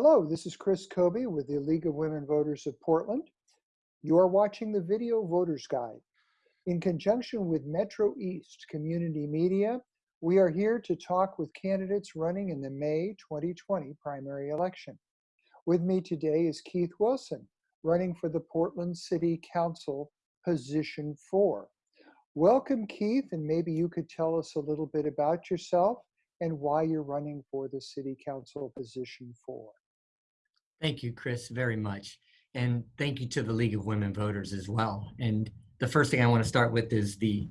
Hello, this is Chris Kobe with the League of Women Voters of Portland. You are watching the Video Voters Guide. In conjunction with Metro East Community Media, we are here to talk with candidates running in the May 2020 primary election. With me today is Keith Wilson, running for the Portland City Council Position 4. Welcome, Keith, and maybe you could tell us a little bit about yourself and why you're running for the City Council Position 4. Thank you, Chris, very much. And thank you to the League of Women Voters as well. And the first thing I want to start with is the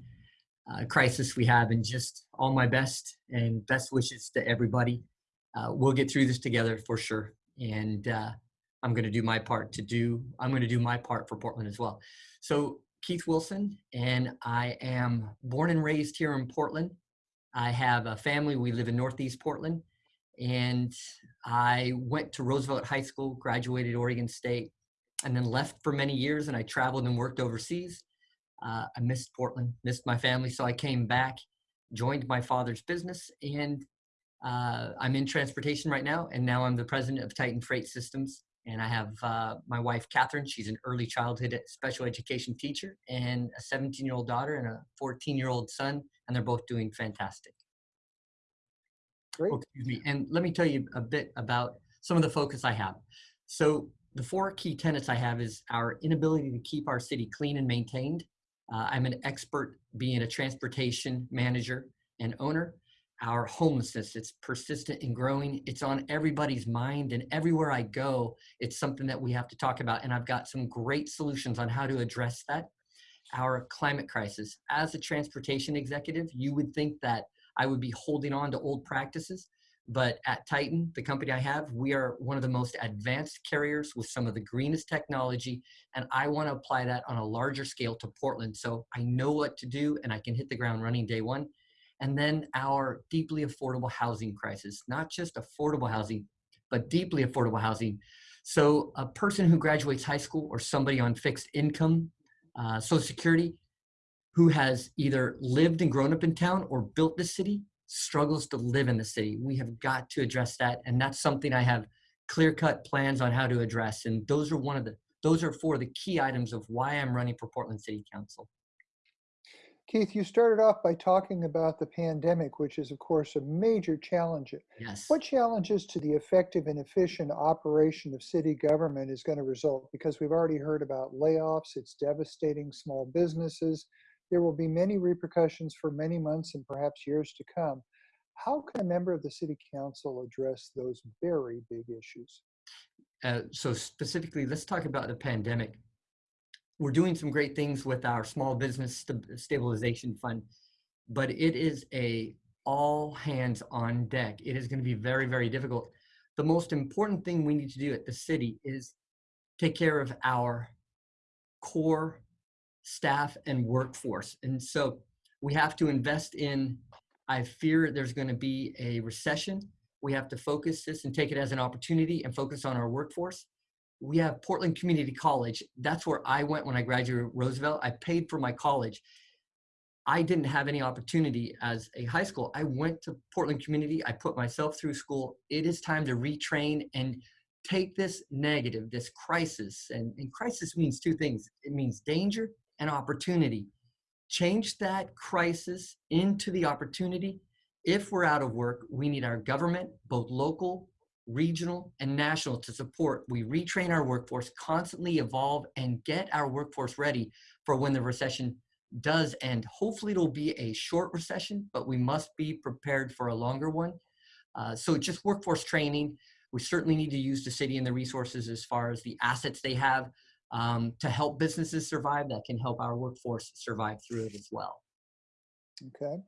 uh, crisis we have and just all my best and best wishes to everybody. Uh, we'll get through this together for sure. And uh, I'm going to do my part to do, I'm going to do my part for Portland as well. So Keith Wilson, and I am born and raised here in Portland. I have a family, we live in Northeast Portland and I went to Roosevelt High School, graduated Oregon State, and then left for many years. And I traveled and worked overseas. Uh, I missed Portland, missed my family, so I came back, joined my father's business, and uh, I'm in transportation right now. And now I'm the president of Titan Freight Systems. And I have uh, my wife, Catherine. She's an early childhood special education teacher, and a 17 year old daughter and a 14 year old son, and they're both doing fantastic. Great. Oh, excuse me. And let me tell you a bit about some of the focus I have. So the four key tenets I have is our inability to keep our city clean and maintained. Uh, I'm an expert being a transportation manager and owner. Our homelessness, it's persistent and growing. It's on everybody's mind and everywhere I go, it's something that we have to talk about. And I've got some great solutions on how to address that. Our climate crisis. As a transportation executive, you would think that I would be holding on to old practices. But at Titan, the company I have, we are one of the most advanced carriers with some of the greenest technology. And I want to apply that on a larger scale to Portland. So I know what to do and I can hit the ground running day one. And then our deeply affordable housing crisis, not just affordable housing, but deeply affordable housing. So a person who graduates high school or somebody on fixed income, uh, Social Security, who has either lived and grown up in town or built the city struggles to live in the city. We have got to address that. And that's something I have clear cut plans on how to address. And those are one of the, those are four of the key items of why I'm running for Portland City Council. Keith, you started off by talking about the pandemic, which is, of course, a major challenge. Yes. What challenges to the effective and efficient operation of city government is going to result? Because we've already heard about layoffs, it's devastating small businesses, there will be many repercussions for many months and perhaps years to come. How can a member of the city council address those very big issues? Uh, so specifically, let's talk about the pandemic. We're doing some great things with our small business st stabilization fund, but it is a all hands on deck. It is going to be very, very difficult. The most important thing we need to do at the city is take care of our core staff and workforce. And so we have to invest in, I fear there's going to be a recession. We have to focus this and take it as an opportunity and focus on our workforce. We have Portland Community College. That's where I went when I graduated Roosevelt. I paid for my college. I didn't have any opportunity as a high school. I went to Portland Community. I put myself through school. It is time to retrain and take this negative, this crisis, and, and crisis means two things. It means danger an opportunity. Change that crisis into the opportunity. If we're out of work, we need our government, both local, regional, and national to support. We retrain our workforce, constantly evolve, and get our workforce ready for when the recession does end. Hopefully it'll be a short recession, but we must be prepared for a longer one. Uh, so just workforce training. We certainly need to use the city and the resources as far as the assets they have, um, to help businesses survive that can help our workforce survive through it as well. Okay.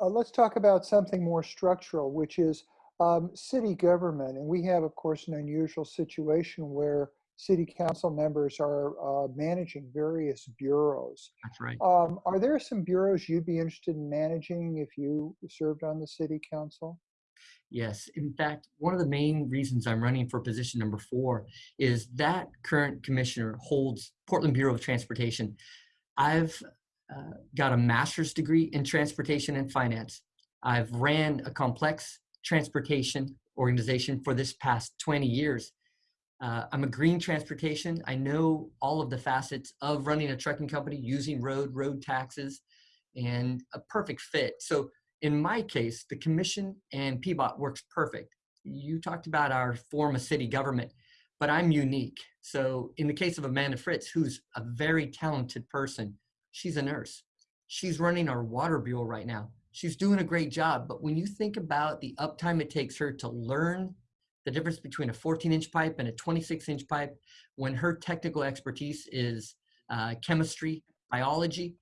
Uh, let's talk about something more structural, which is um, city government. And we have, of course, an unusual situation where city council members are uh, managing various bureaus. That's right. Um, are there some bureaus you'd be interested in managing if you served on the city council? Yes, in fact, one of the main reasons I'm running for position number four is that current commissioner holds Portland Bureau of Transportation. I've uh, got a master's degree in transportation and finance. I've ran a complex transportation organization for this past 20 years. Uh, I'm a green transportation. I know all of the facets of running a trucking company using road, road taxes, and a perfect fit. So in my case, the commission and PBOT works perfect. You talked about our form of city government, but I'm unique. So in the case of Amanda Fritz, who's a very talented person, she's a nurse. She's running our water bureau right now. She's doing a great job. But when you think about the uptime it takes her to learn the difference between a 14 inch pipe and a 26 inch pipe, when her technical expertise is uh, chemistry, biology,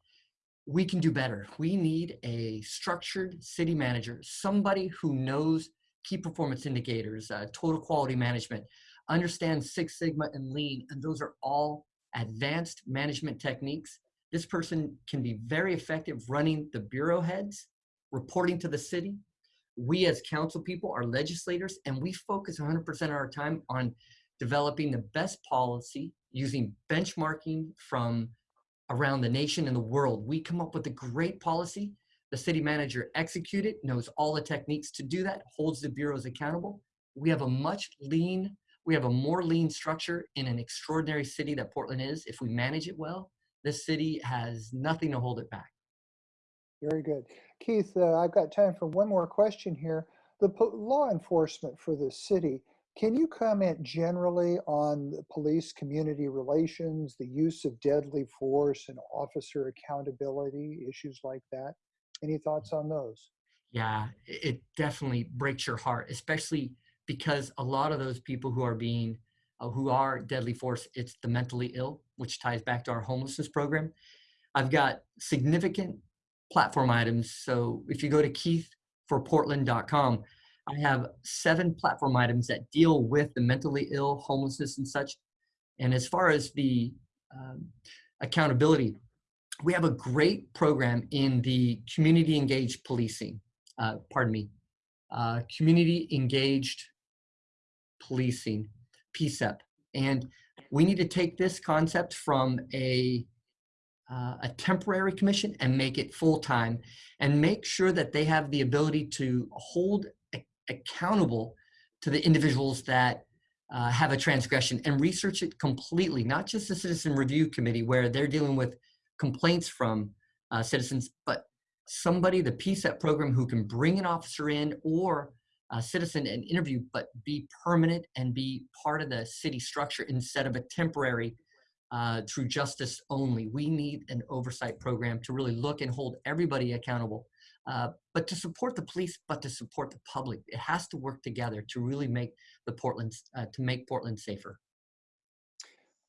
we can do better. We need a structured city manager, somebody who knows key performance indicators, uh, total quality management, understands Six Sigma and Lean, and those are all advanced management techniques. This person can be very effective running the bureau heads, reporting to the city. We as council people are legislators, and we focus 100% of our time on developing the best policy using benchmarking from around the nation and the world. We come up with a great policy. The city manager execute it, knows all the techniques to do that, holds the bureaus accountable. We have a much lean, we have a more lean structure in an extraordinary city that Portland is. If we manage it well, this city has nothing to hold it back. Very good. Keith, uh, I've got time for one more question here. The law enforcement for the city, can you comment generally on police community relations, the use of deadly force and officer accountability, issues like that? Any thoughts on those? Yeah, it it definitely breaks your heart, especially because a lot of those people who are being, uh, who are deadly force, it's the mentally ill, which ties back to our homelessness program. I've got significant platform items. So if you go to keithforportland.com, I have seven platform items that deal with the mentally ill, homelessness, and such. And as far as the um, accountability, we have a great program in the community engaged policing. Uh, pardon me, uh, community engaged policing, PCCEP, and we need to take this concept from a uh, a temporary commission and make it full time, and make sure that they have the ability to hold accountable to the individuals that uh, have a transgression and research it completely, not just the citizen review committee where they're dealing with complaints from uh, citizens, but somebody, the PCCEP program, who can bring an officer in or a citizen and interview, but be permanent and be part of the city structure instead of a temporary uh, through justice only. We need an oversight program to really look and hold everybody accountable, uh, but to support the police, but to support the public. It has to work together to really make the Portland, uh, to make Portland safer.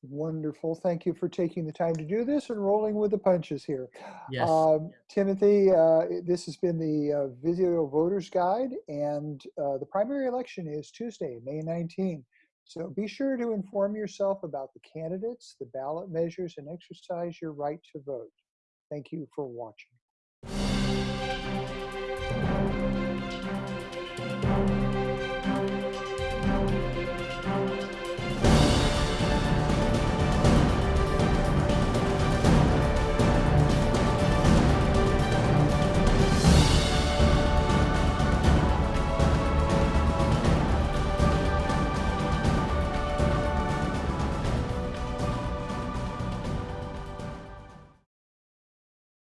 Wonderful. Thank you for taking the time to do this and rolling with the punches here. Yes. Um, Timothy, uh, this has been the uh, Video Voters Guide, and uh, the primary election is Tuesday, May 19. So be sure to inform yourself about the candidates, the ballot measures, and exercise your right to vote. Thank you for watching thank you